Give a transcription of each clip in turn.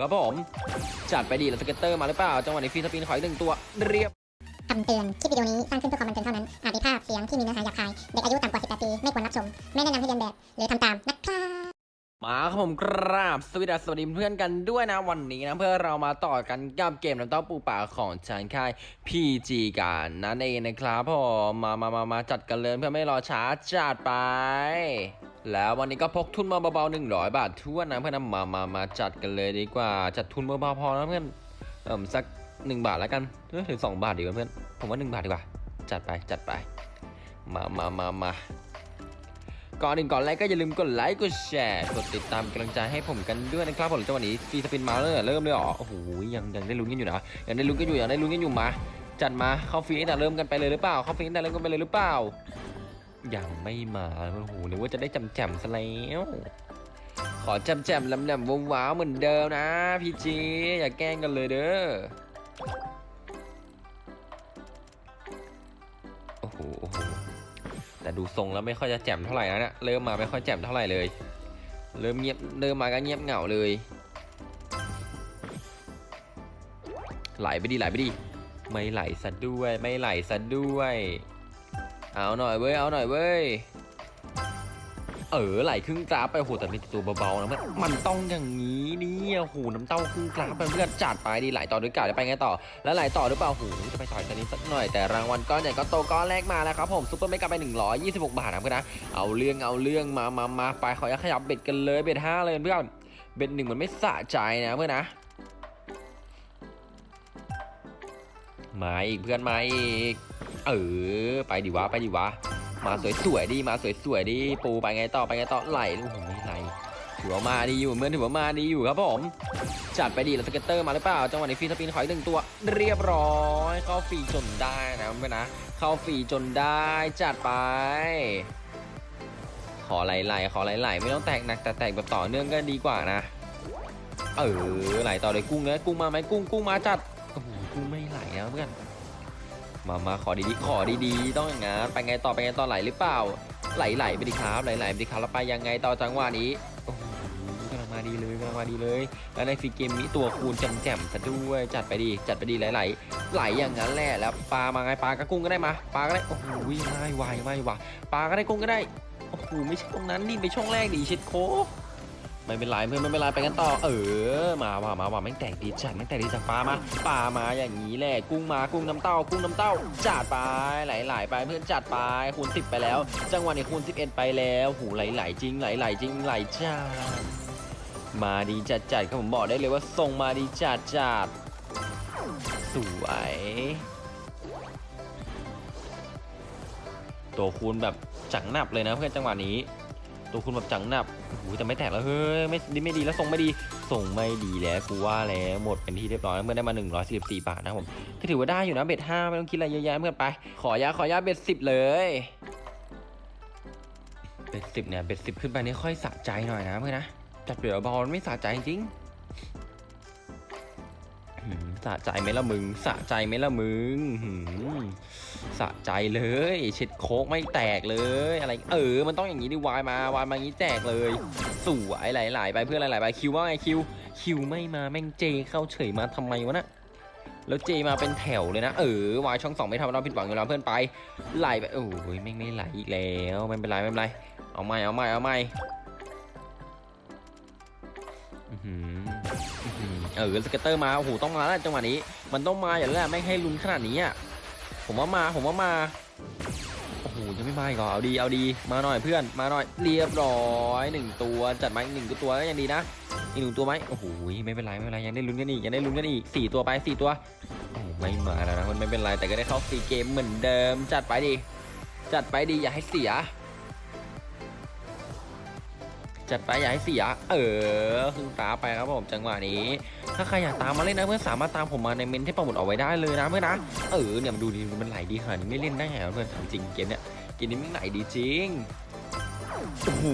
ครับผมจัดไปดีแล้ว scatter มาหรือเปล่า จังหวะนี้ free spin ขออีกหนึ่งตัวเรียบคำเตือนคลิปวิดีโอนี้สร้างขึ้นเพื่อความบันเทิงเท่านั้น อาจมีภาพเสียงที่มีเนื้อหาหยาบคาย เด็กอายุต่ำกว่า 18 ปี ไม่ควรรับชม ไม่แนะนำให้เลียนแบบ หรือทำตามนะครับ มาครับผมกราบสวัสดีสวัสดีเพื่อนกันด้วยนะวันนี้นะเพื่อเรามาต่อกันกับเกมน้ำเต้าปูป่าของทางค่าย PG กันนั่นเองนะครับผมมามามามาจัดกันเลยเพื่อไม่รอช้าจัดไป แล้ววันนี้ก็พกทุนมาเบาๆ100บาททั่วนะเพื่อนนะมามามาจัดกันเลยดีกว่าจัดทุนเบาๆพอนะเพื่อนเอิ่มสัก1บาทแล้วกันเอ้ยหรือ2บาทดีกว่าเพื่อนผมว่า1บาทดีกว่า จัดไปจัดไป มามามามา ก่อนอื่นก่อนแรกก็อย่าลืมกดไลค์กดแชร์กดติดตามกำลังใจให้ผมกันด้วยนะครับผมจังหวะนี้ free spin มาเลยเริ่มเลยเหรอโอ้โหยังยังได้ลุ้นกันอยู่นะยังได้ลุ้นกันอยู่ยังได้ลุ้นกันอยู่มา จัดมาเข้าฟรีตั้งแต่เริ่มกันไปเลยหรือเปล่าเข้าฟรีตั้งแต่เริ่มกันไปเลยหรือเปล่ายังไม่มาโอ้โหนึกว่าจะได้จำแจมซะแล้วขอจำแจมลำแหนมว้าวเหมือนเดิมนะพี่จีอย่าแกล้งกันเลยเด้อโอ้โห แต่ดูทรงแล้วไม่ค่อยจะแจ่มเท่าไหร่นะเนี่ยเริ่มมาไม่ค่อยแจ่มเท่าไหร่เลย เริ่มเงียบเริ่มมาก็เงียบเหงาเลย ไหลไปดิไหลไปดิไม่ไหลซะด้วย ไม่ไหลซะด้วย เอาหน่อยเว้ยเอาหน่อยเว้ย เออไหลครึ่งกราฟไปโหแต่มีตัวเบาๆนะมันมันต้องอย่างนี้นี่โอ้โหน้ำเต้าครึ่งกราฟไปเพื่อนจัดไปดีไหลต่อด้วยกันจะไปไงต่อ แล้วไหลต่อหรือเปล่าโอ้โหจะไปต่อยกันนี้สักหน่อยแต่รางวัลก้อนใหญ่ก็โตก้อนแรกมาแล้วครับผม super mega ไป 126 บาทนะเพื่อนนะเอาเรื่องเอาเรื่องมามามาไปขอยักขยับ bet กันเลย bet ห้าเลยเพื่อน bet หนึ่งมันไม่สะใจนะเพื่อนนะมาอีกเพื่อนมาอีกเออไปดิวะไปดิวะ มาสวยๆดิมาสวยๆดิปูไปไงต่อไปไงต่อไหลโอ้โหไม่ไหลถือว่ามาดีอยู่เหมือนถือว่ามาดีอยู่ครับผมจัดไปดีแล้ว scatter มาหรือเปล่าจังหวะนี้ free spin ขออีกหนึ่งตัว เรียบร้อยเข้าฟรีจนได้นะเพื่อนนะเข้าฟรีจนได้จัดไป ขอไหลๆขอไหลๆไม่ต้องแตกหนักแต่แตกแบบต่อเนื่องก็ดีกว่านะเออไหลต่อเลยกุ้งเลยกุ้งมาไหมกุ้งกุ้งมาจัดโอ้โหกุ้งไม่ไหลนะเพื่อน มามาขอดีๆขอดีๆต้องอย่างงั้นไปไงต่อไปไงต่อไหลหรือเปล่า ไหลไหลไปดิครับไหลไหลไปดิครับแล้วไปยังไงต่อจังหวะนี้โอ้โหกำลังมาดีเลยกำลังมาดีเลย แล้วในฟรีเกมนี้ตัวคูณแจ่มๆซะด้วยจัดไปดีจัดไปดีไหลไหลไหลอย่างนั้นแหละแล้วปลามาไงปลากระกุ้งก็ได้มาปลาก็ได้โอ้โหไม่ไหวไม่ไหวปลาก็ได้กุ้งก็ได้โอ้โหไม่ใช่ตรงนั้นนี่ไปช่องแรกดิชิดโค ไม่เป็นไรเพื่อนไม่เป็นไรไปกันต่อ เออ มาว่ะมาว่ะไม่งแตกดีจัดไม่งแตกดีจากปลามาปลามาอย่างนี้แหละกุ้งมากุ้งน้ำเต้า กุ้งน้ำเต้าจัดไปไหลๆไปเพื่อนจัดไปคูณ10 ไปแล้ว จังหวะนี้คูณ11 ไปแล้วหูไหลๆจริงไหลๆจริงไหลจัดมาดีจัดจัดครับผมบอกได้เลยว่าทรงมาดีจัดจัดสวยตัวคูณแบบจังหนับเลยนะเพื่อนจังหวะนี้ ตัวคุณแบบจังหนับโอ้โหแต่ไม่แตกแล้วเฮ้ยไม่ดีไม่ดีแล้วส่งไม่ดีส่งไม่ดีแล้วกูว่าแล้วหมดเป็นที่เรียบร้อยเมื่อได้มา 144 บาทนะผมก็ถือว่าได้อยู่นะเบ็ดห้าไม่ต้องคิดอะไรเยอะแยะเพื่อนไป ขอยาขอยาเบ็ดสิบเลยเบ็ดสิบเนี่ยเบ็ดสิบขึ้นไปนี่ค่อยสะใจหน่อยนะเพื่อนนะจัดเบียบอลไม่สะใจจริง สะใจไหมล่ะมึง สะใจไหมล่ะมึงสะใจเลยเช็ดโคกไม่แตกเลย อะไร เออ มันต้องอย่างนี้ดิวายมาวายมาอย่างนี้แตกเลย สวยไหลๆไปเพื่อนไหลๆไปคิวว่าไงคิว คิวไม่มาแม่งเจเข้าเฉยมาทำไมวะนะแล้วเจมาเป็นแถวเลยนะ เออวายช่องสองไม่ทำเราผิดหวังอยู่แล้วเพื่อนไปไหลไปโอ้ยแม่ไม่ไหลอีกแล้วไม่เป็นไรไม่เป็นไรเอาไม่เอาไม่เอาไม่ อหือเออ scatter มาโอ้โหต้องมาแล้วจังหวะนี้ มันต้องมาอย่างนั้นแหละไม่ให้ลุ้นขนาดนี้อะผมว่ามาผมว่ามาโอ้โหยังไม่มาอีกเหรอเอาดีเอาดีมาหน่อยเพื่อนมาหน่อยเรียบร้อยหนึ่งตัวจัดมาอีกหนึ่งตัวก็ยังดีนะอีกหนึ่งตัวไหมโอ้โหไม่เป็นไรไม่เป็นไรยังได้ลุ้นกันอีกยังได้ลุ้นกันอีกสี่ตัวไปสี่ตัวไม่มาแล้วนะมันไม่เป็นไรแต่ก็ได้เข้า free game เหมือนเดิม จัดไปดี จัดไปดีอย่าให้เสีย จัดไปอย่าให้เสีย เออคือตาไปครับผมจังหวะนี้ ถ้าใครอยากตามมาเล่นนะเพื่อนสามารถตามผมมาในเมนที่ประมุดเอาไว้ได้เลยนะเพื่อนนะเออเนี่ยมันดูดีมันไหลดีขนาดนี้ไม่เล่นได้ไงวะเพื่อนถามจริงเกมเนี้ยเกมนี้มันไหลดีจริงโอ้โห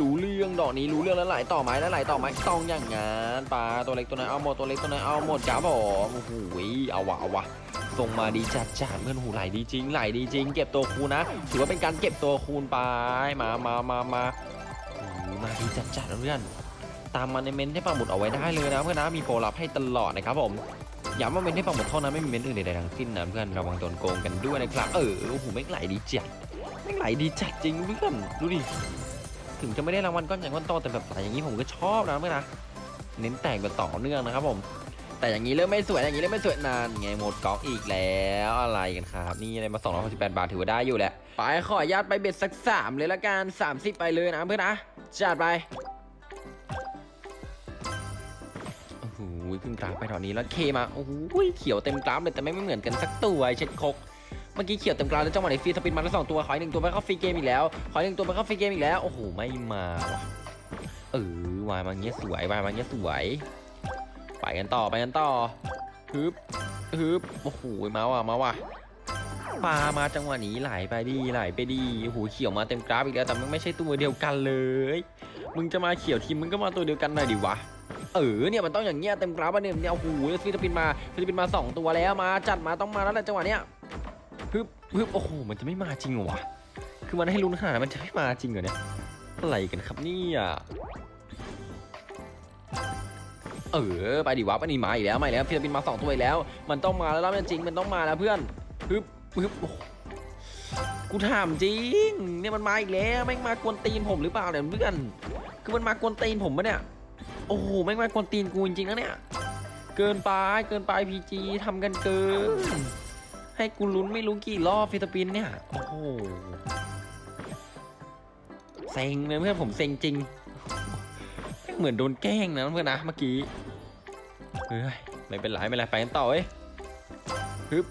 รู้เรื่องดอกนี้รู้เรื่องแล้วไหลต่อไหมแล้วไหลต่อไหมต้องอย่างงั้นปลาตัวเล็กตัวน้อยเอาหมดตัวเล็กตัวน้อยเอาหมดจ้าผมโอ้โหเอาวะเอาวะส่งมาดีจัดจัดเพื่อนหูไหลดีจริงไหลดีจริง เก็บตัวคูนะ ถือว่าเป็นการเก็บตัวคูณไปมามามามา มาดีจัดจัดเพื่อนตามมาในเมนที่ปังหมุดเอาไว้ได้เลยนะเพื่อนนะมีโปรลับให้ตลอดนะครับผมย้ำว่าเมนที่ปังหมุดเท่านั้นไม่มีเมนอื่นใดๆทั้งสิ้นนะเพื่อนระวังโดนโกงกันด้วยนะครับเออโอ้โหไม่ไหลดีจัดไม่ไหลดีจัดจริงเพื่อนดูดิถึงจะไม่ได้รางวัลก้อนใหญ่ก้อนโตแต่แบบไหลอย่างนี้ผมก็ชอบนะเพื่อนนะเน้นแต่งแบบต่อเนื่องนะครับผม แต่อย่างนี้เริ่มไม่สวยอย่างนี้เริ่มไม่สวยนานไงหมดกอกอีกแล้วอะไรกันครับ นี่อะไรมา268บาทถือว่าได้อยู่แหละ ไปขออนุญาตไป bet สักสามเลยละกัน30 ไปเลยนะเพื่อนนะจัดไปโอ้โหขึ้นกราฟไปตอนนี้แล้ว K มาโอ้โหเขียวเต็มกราฟเลยแต่ไม่เหมือนกันสักตัวเช็ดคกเมื่อกี้เขียวเต็มกราฟแล้วจังหวะไหน free spin มาแล้วสองตัวขออีกหนึ่งตัวไปเข้า free game อีกแล้วขออีกหนึ่งตัวไปเข้า free game อีกแล้วโอ้โหไม่มาว่ะเออวายมาเงี้ยสวยวายมาเงี้ยสวย ไปกันต่อไปกันต่อฮึบฮึบโอ้โหมาว่ะมาว่ะปลามาจังหวะนี้ไหลไปดีไหลไปดีโอ้โหเขียวมาเต็มกราฟอีกแล้วแต่มันไม่ใช่ตัวเดียวกันเลย มึงจะมาเขียวทั้งทีมึงก็มาตัวเดียวกันหน่อยดิวะเออเนี่ยมันต้องอย่างเงี้ยเต็มกราฟอะเนี่ยเนี่ยโอ้โห free spin มา free spin มาสองตัวแล้วมาจัดมาต้องมาแล้วแหละจังหวะเนี้ยฮึบฮึบโอ้โหมันจะไม่มาจริงเหรอวะคือมันให้ลุ้นขนาดนั้นมันจะไม่มาจริงเหรอเนี่ยอะไรกันครับเนี่ย เออไปดิวะไปนี่มาอีกแล้วมาอีกแล้ว free spin มาสองตัวอีกแล้ว มันต้องมาแล้วรอบนี้จริงมันต้องมาแล้วเพื่อนฮึบฮึบโอ้โหกูถามจริงเนี่ยมันมาอีกแล้วแม่งมากวนตีนผมหรือเปล่าเนี่ยเพื่อนคือมันมากวนตีนผมปะเนี่ยโอ้โหแม่งมากวนตีนกูจริงๆนะเนี่ยเกินไปเกินไป PG ทำกันเกิน ให้กูลุ้นไม่รู้กี่รอบ free spin เนี่ยโอ้โหเซ็งเลยเพื่อนผมเซ็งจริง เหมือนโดนแกล้งนะเพื่อนนะเมื่อกี้เฮ้ยไม่เป็นไรไม่เป็นไรไปกันต่อเว้ยฮึบ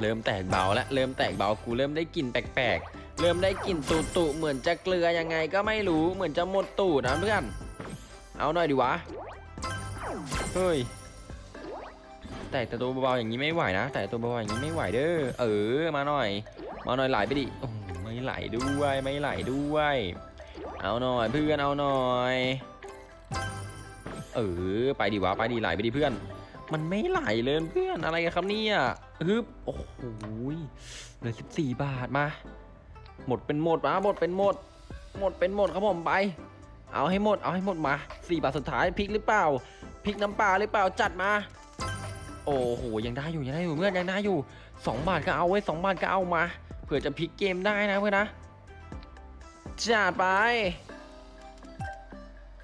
เริ่มแตกเบาแล้วเริ่มแตกเบากูเริ่มได้กลิ่นแปลกๆ เริ่มได้กลิ่นตูตุเหมือนจะเกลือยังไงก็ไม่รู้เหมือนจะหมดตูดนะเพื่อน เอาหน่อยดิวะ เฮ้ย แต่แต่ตัวเบาๆอย่างนี้ไม่ไหวนะ แต่ตัวเบาๆอย่างนี้ไม่ไหวเด้อ เออ มาหน่อย มาหน่อยไหลไปดิ โอ้ไม่ไหลด้วยไม่ไหลด้วย เอาหน่อยเพื่อนเอาหน่อยเออไปดิวะไปดิไหลไปดิเพื่อน มันไม่ไหลเลยเพื่อนอะไรกันครับเนี่ยฮึบโอ้โหเหลือสิบสี่บาทมา หมดเป็นหมดมาหมดเป็นหมด หมดเป็นหมดครับผมไป เอาให้หมดเอาให้หมดมาสี่บาทสุดท้ายพริกหรือเปล่าพริกน้ำปลาหรือเปล่าจัดมา โอ้โหยังได้อยู่ยังได้อยู่เพื่อนยังได้อยู่สองบาทก็เอาไว้สองบาทก็เอามาเผื่อจะพลิกเกมได้นะเพื่อนนะ จัดไป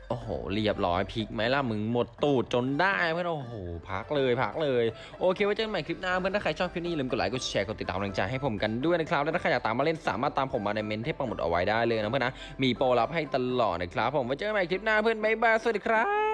โอ้โห เรียบร้อยพลิกไหมล่ะ มึงหมดตูดจนได้เพื่อนโอ้โห พักเลยพักเลย โอเค ไว้เจอกันใหม่คลิปหน้าเพื่อนถ้าใครชอบคลิปนี้อย่าลืมกดไลค์กดแชร์กดติดตามกำลังใจให้ผมกันด้วยนะครับ และถ้าใครอยากตามมาเล่นสามารถตามผมมาในเมนที่ปังหมดเอาไว้ได้เลยนะเพื่อนนะ มีโปรลับให้ตลอดนะครับผมไว้เจอกันใหม่คลิปหน้าเพื่อนบ๊ายบายสวัสดีครับ